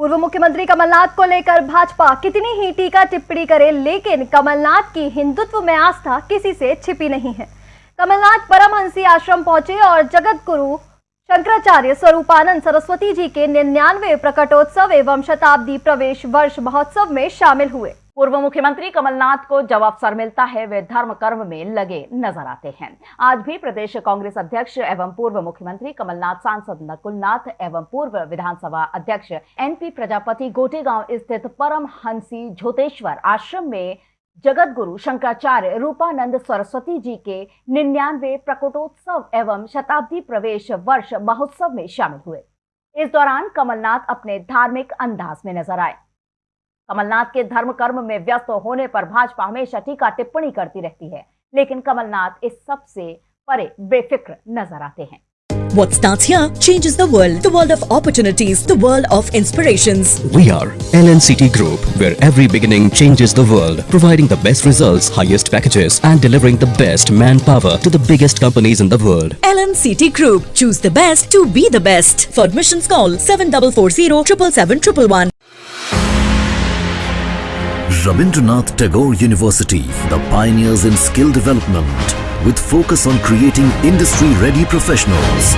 पूर्व मुख्यमंत्री कमलनाथ को लेकर भाजपा कितनी ही टीका टिप्पणी करे, लेकिन कमलनाथ की हिंदुत्व में आस्था किसी से छिपी नहीं है। कमलनाथ परमहंसी आश्रम पहुँचे और जगत गुरु शंकराचार्य स्वरूपानंद सरस्वती जी के निन्यानवे प्रकटोत्सव एवं शताब्दी प्रवेश वर्ष महोत्सव में शामिल हुए। पूर्व मुख्यमंत्री कमलनाथ को जब अवसर मिलता है, वे धर्म कर्म में लगे नज़र आते हैं। आज भी प्रदेश कांग्रेस अध्यक्ष एवं पूर्व मुख्यमंत्री कमलनाथ, सांसद नकुलनाथ एवं पूर्व विधानसभा अध्यक्ष एनपी प्रजापति गोटेगांव स्थित परम हँसी झोतेश्वर आश्रम में जगत गुरु शंकराचार्य रूपानंद सरस्वती जी के निन्यानवे प्रकटोत्सव एवं शताब्दी प्रवेश वर्ष महोत्सव में शामिल हुए। इस दौरान कमलनाथ अपने धार्मिक अंदाज में नज़र आए। कमलनाथ के धर्म कर्म में व्यस्त होने पर भाजपा हमेशा टीका टिप्पणी करती रहती है लेकिन कमलनाथ इस सबसे परे बेफिक्र नज़र आते हैं What starts here changes the world. The world of opportunities. The world of inspirations. We are LNCT Group, where every beginning changes the world, providing the best results, highest packages, and delivering the best manpower to the biggest companies in the world. LNCT Group. Choose the best to be the best. For admissions call 7440 777 Rabindranath Tagore University, the pioneers in skill development with focus on creating industry-ready professionals.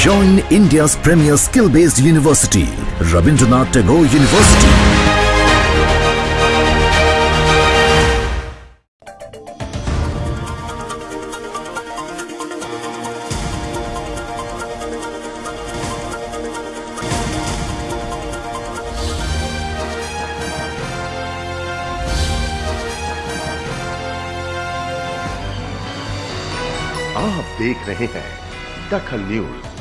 Join India's premier skill-based university, Rabindranath Tagore University. आप देख रहे हैं दखल news.